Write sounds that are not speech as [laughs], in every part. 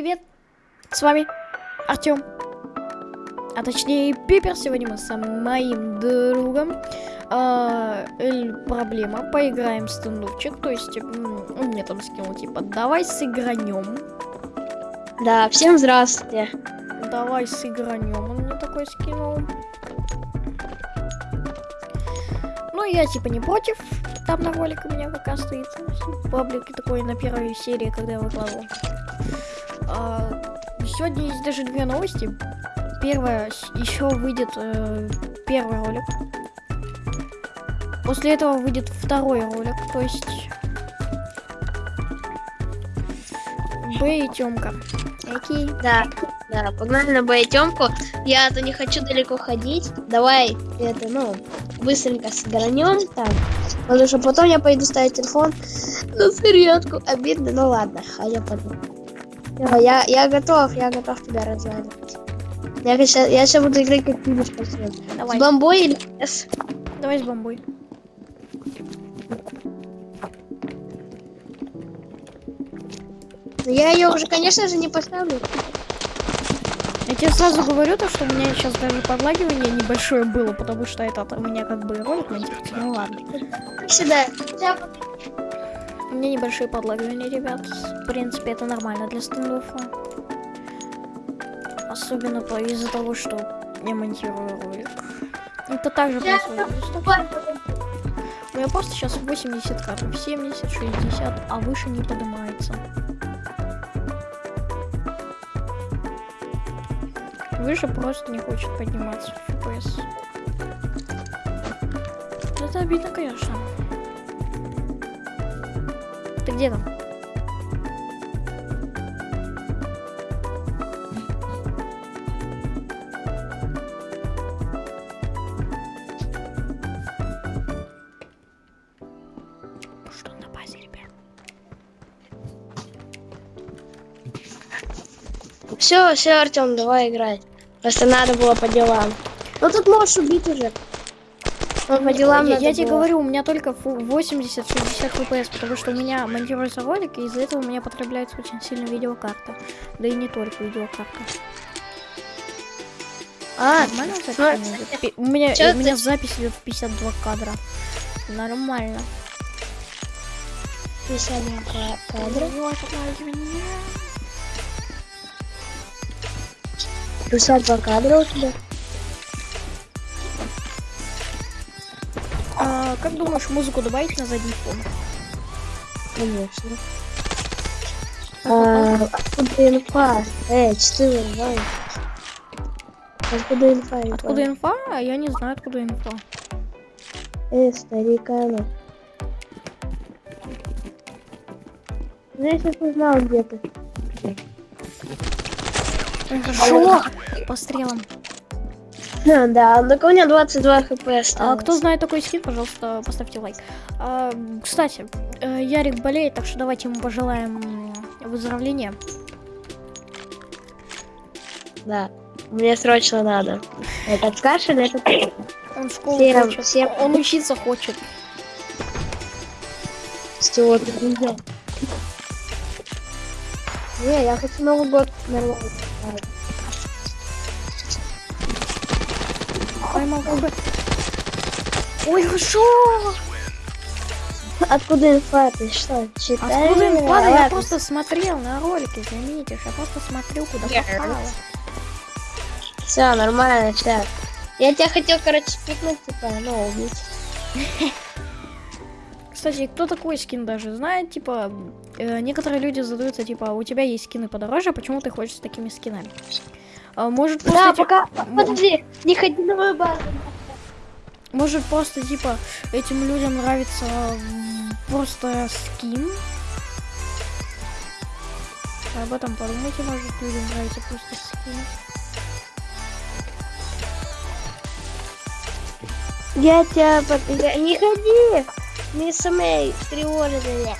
привет! С вами Артем. А точнее Пипер. Сегодня мы с моим другом. А, проблема. Поиграем в стендовчик. То есть он мне там скинул типа давай сыгранем. Да, всем здравствуйте. Давай сыгранем. Он мне такой скинул. Ну, я типа не против. Там на ролик у меня пока стоит. Паблик такой на первой серии, когда я выкладывал. А, сегодня есть даже две новости. Первая, еще выйдет э, первый ролик. После этого выйдет второй ролик, то есть... Б и Тёмка. Окей. Да, да, погнали на Б и Тёмку. Я-то не хочу далеко ходить. Давай, это, ну, быстренько сгранем там. Потому что потом я пойду ставить телефон на зарядку. Обидно, ну ладно, а я Я, я готов, я готов тебя разваливать. Я сейчас, я сейчас буду играть как ты спасибо. Давай. С бомбой или с? Давай с бомбой. Я ее уже, конечно же, не поставлю. Я тебе сразу говорю то, что у меня сейчас даже подлагивание небольшое было, потому что это у меня как бы ролик монтируется. Ну ладно. Сюда. Меня небольшие подлагивания, ребят. В принципе, это нормально для стендофа. Особенно из-за того, что я монтирую ролик. Это также происходит. У меня просто сейчас 80 кадров, 70, 60, а выше не поднимается. Выше просто не хочет подниматься в FPS. Это обидно, конечно. Где там? Что на базе, ребят? Все, все, Артем, давай играть. Просто надо было по делам. Ну тут можешь убить уже. Ну, по делам я, я тебе говорю, у меня только 80-60 FPS, потому что у меня монтируется ролик, и из-за этого у меня потребляется очень сильно видеокарта. Да и не только видеокарта. А, нормально запись? У меня, у меня запись идет в 52 кадра. Нормально. 52 кадра. 52 кадра у тебя? А, как думаешь, музыку добавить на задний фон? Конечно. А, откуда инфа? Эй, четыре, давай. Откуда инфа? Откуда инфа? А я не знаю, откуда инфа. Эй, старикана. Ну, я сейчас узнал, где ты. Хорошо. По стрелам. Да, так у меня 22 хп А кто знает такой скин, пожалуйста, поставьте лайк. А, кстати, э, Ярик болеет, так что давайте ему пожелаем выздоровления. Да, мне срочно надо. Этот кашель, это... Он в школу всем, хочет. Всем... Он учиться хочет. Все, ты Не, я хочу Новый год нормально. Поймал как бы. Ой, хорошо! Откуда инфа? Ты что, читаешь? Откуда инфа? Да я просто смотрел на ролике, заметишь. Я просто смотрю, куда попало. Все, нормально, сейчас. Я тебя хотел, короче, пикнуть, типа, ну, убить. [laughs] Кстати, кто такой скин даже знает, типа, э, некоторые люди задаются, типа, у тебя есть скины подороже, почему ты хочешь с такими скинами? А, может просто... Да, пока... Подожди, не ходи на мою базу. Может просто, типа, этим людям нравится просто скин? Об этом подумайте, может людям нравится просто скин. Я тебя... Под... Не ходи! Не самой тревожит меня.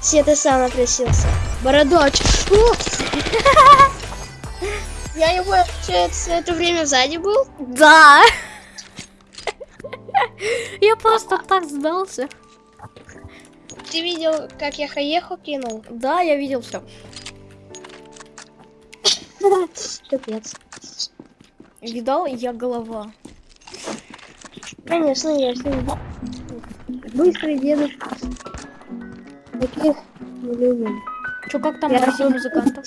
Все ты сам напросился. Бородач. [laughs] [laughs] Я его, получается, это время сзади был? Да. [laughs] Я просто так сдался. Ты видел, как я хаеху кинул? Да, я видел все. [laughs] Капец. Видал, я голова. Конечно, я все. Быстрый дедушка. Таких не любим. Чё, как там Я музыкантов?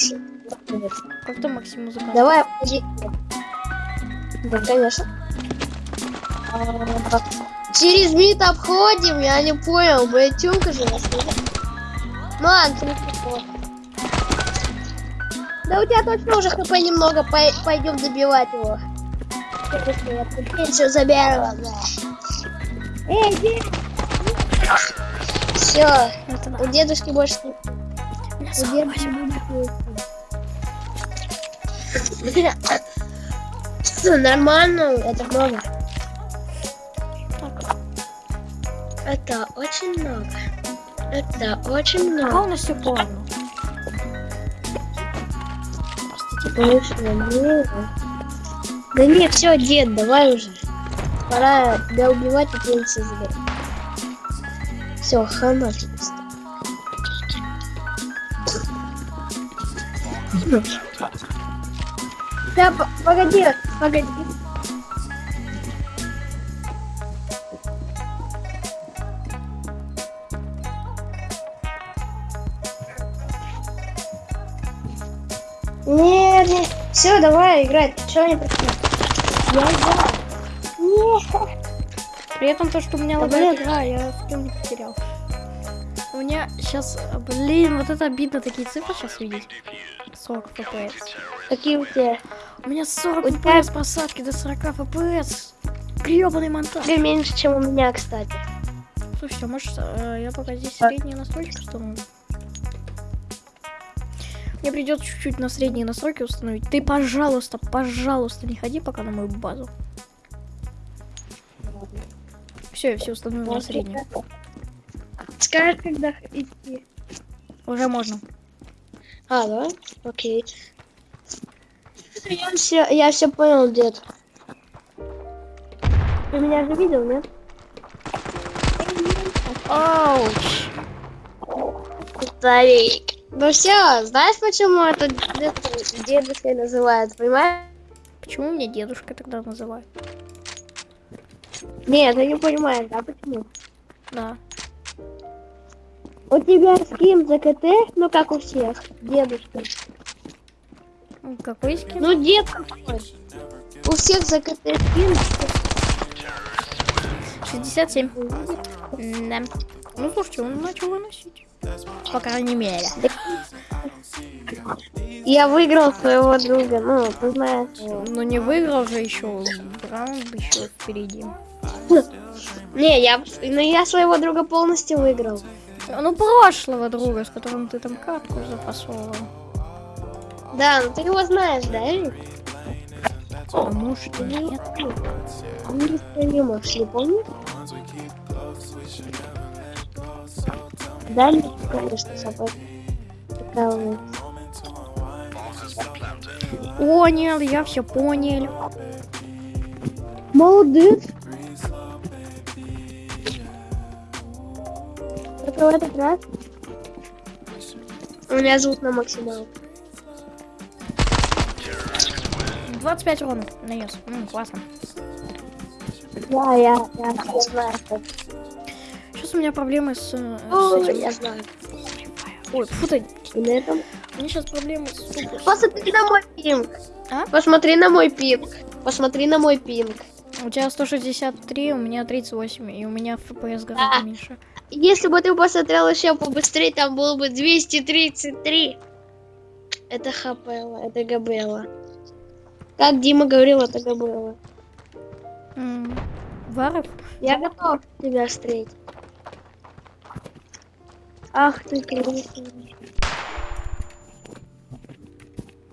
Как там Максим музыкантов? Давай, подожди. Да, конечно. Через мид обходим, я не понял, боятюнка же нас. Ну ладно, ты не прикол. Да у тебя точно уже хп немного, пой- пойдем добивать его. Все заберу. Эй, где? Все, у дедушки больше не У меня у 48. Всё, Нормально, это много. Так, Это очень много. Это очень много. у нас все плавно. Простите. Конечно, много. Да не, все, дед, давай уже. Пора тебя убивать и пенсию забирать. Все, хана тебе стало. Да, по- погоди, погоди. Нет, нет. Все, давай играть. Чего не пришли? Я играю. Нет. При этом то, что у меня Да лагает игра, я в не потерял. У меня сейчас, блин, вот это обидно такие цифры сейчас видеть. 40 FPS. Какие у тебя? У меня 40 У тебя- FPS просадки до 40 FPS. Гребаный монтаж. Тебе меньше, чем у меня, кстати. Слушайте, а может э, я пока здесь средние настройки установлю? Мне придется чуть-чуть на средние настройки установить. Ты, пожалуйста, пожалуйста, не ходи пока на мою базу. Все, я все установила на среднюю. Скажешь, когда идти. Уже можно. А, да? Окей. Я все, я все понял, дед. Ты меня же видел, нет? Ауч! Старик. Ну все, знаешь, почему это дед, дедушкой называют, понимаешь? Почему меня дедушка тогда называют? Нет, ты не понимаешь, да, почему? Да. У тебя скин ЗКТ, ну как у всех, дедушка. Ну, Какой скин? Ну дед какой. У всех ЗКТ скин. 67. Да. Ну, слушайте, он начал выносить. По крайней мере. Я выиграл своего друга, ну, ты знаешь. Но не выиграл же еще. Раунд еще впереди. Не, я, ну я своего друга полностью выиграл. Ну, прошлого друга, с которым ты там катку запасовал. Да, ну ты его знаешь, да, Эрик? А может нет. Неисправимов, не помнишь? Да, конечно, собой. Прикалываюсь. Понял, я все понял. Молодец. Только в этот раз. Меня зовут на максимал. 25 урона нанес. М, классно. Да, я, я, я знаю. Сейчас у меня проблемы с, э, с О, этим. я знаю. Ой, фу ты. И на этом. У меня сейчас проблемы с. Посмотри на мой пинг. А? Посмотри на мой пинг. Посмотри на мой пинг. У тебя 163, у меня 38, и у меня FPS гораздо А. меньше. Если бы ты посмотрел еще побыстрее, там было бы 233. Это ХПЛ, это ГБЛ. Как Дима говорил, это ГБЛ. М, Варов? Я готов тебя встретить. Ах ты, конечно.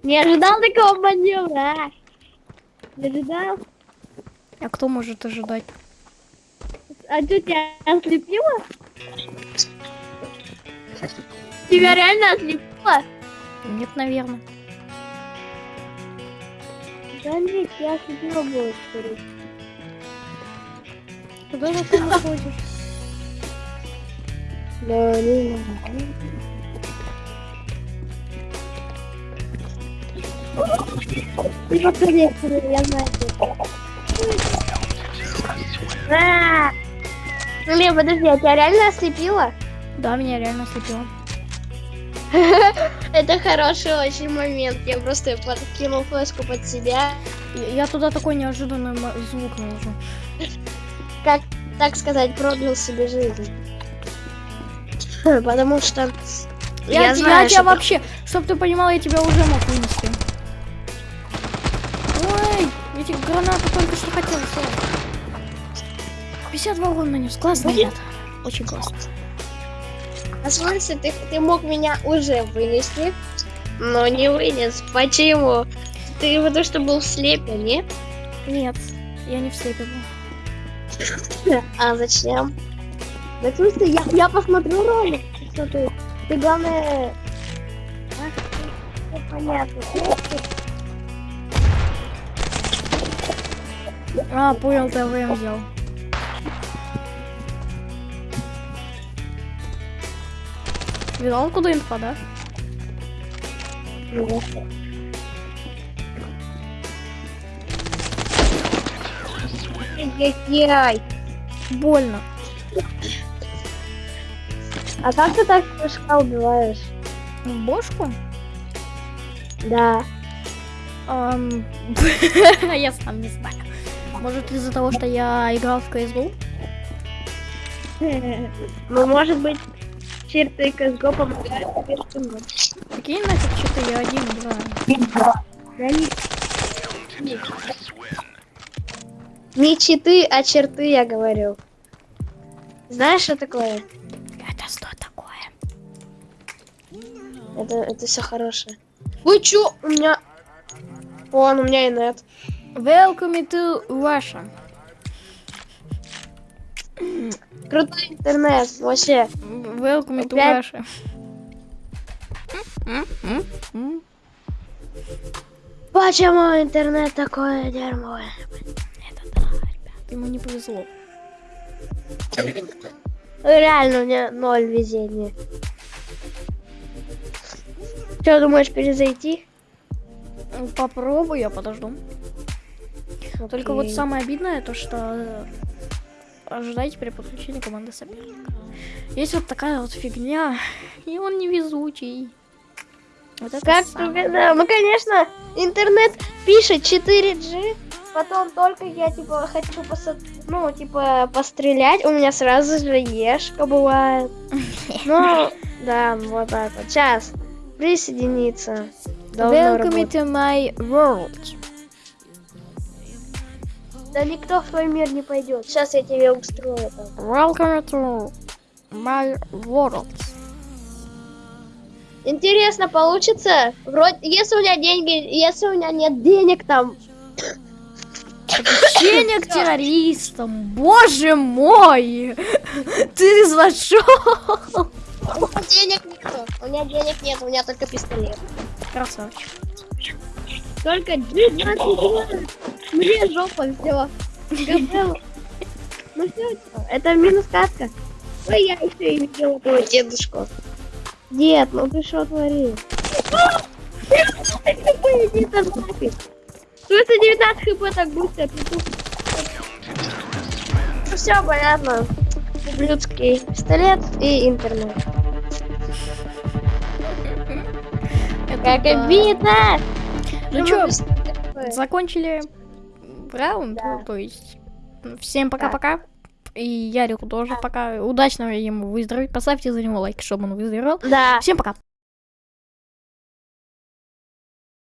Не ожидал такого маневра, а? Не ожидал? А кто может ожидать? А что тебя ослепило? Тебя реально ослепило? Нет, наверное. Нет, я будет, скорее. Куда ты там [laughs] уходишь? Да, не. Ну, скорее, скорее, я знаю. А! Лев, подожди, а тебя реально ослепило? Да, меня реально слепило. [laughs] Это хороший очень момент. Я просто подкинул флешку под себя. Я, я туда такой неожиданный звук наложу. Как, так сказать, продлил себе жизнь. Потому что Я, я, знаю, я тебя что вообще, чтоб ты понимал, я тебя уже мог вынести. Ой, эти гранаты только что хотел сделать. 52 урона нанес. Классно, ребята. Очень классно. А смысле, ты, ты мог меня уже вынести, но не вынес. Почему? Ты потому что был в слепе, не? Нет, я не в слепе был. А зачем? Да смысле, я, я посмотрю ролик. Что ты? Ты главное... Ах, всё понятно. А, понял, ты АВМ Видал, куда инфа, да? Яй. Больно. А как ты так прыжка убиваешь? Бошку? Да. Ам, [laughs] Я сам не знаю. Может из-за того, что я играл в CSGO? Ну, может быть, черты CSGO помогают тебе. Какие нафиг что-то я один играю? Да не... Не читы, а черты, я говорю. Знаешь, что такое? Это что такое? Это, это все хорошее. Вы чё? У меня... Вон, у меня и нет. Welcome to Russia. Крутой интернет, вообще. Welcome to? Russia. Почему интернет такое дерьмо? Это да, ребят, ему не повезло. Реально, у меня ноль везения. Что, думаешь, перезайти? Попробую, я подожду. Только вот Окей. самое обидное то, что э, ожидайте при подключении команды соперника. Есть вот такая вот фигня, и он невезучий. Вот это Как самое. да, Ну, конечно, интернет пишет 4G, потом только я, типа, хочу посо- ну, типа, пострелять, у меня сразу же ешка бывает. [laughs] Ну, да, вот так вот. Сейчас, присоединиться. Welcome to my world. Да никто в твой мир не пойдет. Сейчас я тебе устрою там. Welcome to my world. Интересно, получится? Вроде, если у меня деньги, если у меня нет денег там, Подключение к террористам. Боже мой! Ты зашел? у меня денег нету. У меня денег нет, у меня только пистолет. Красавчик. Только 19 Мне жопа взяла. Ну все, это минус катка. Ой, я еще и видела твоего дедушку. Дед, ну ты что творишь? Иди ты нафиг. Что это 19 хп так быстро? Ну все, понятно. Ублюдский пистолет и интернет. Как обидно! Ну Что закончили раунд, Да. ну, то есть всем пока-пока. И Ярику тоже пока. Удачно ему выздороветь. Поставьте за него лайк, чтобы он выздоровел. Да. Всем пока.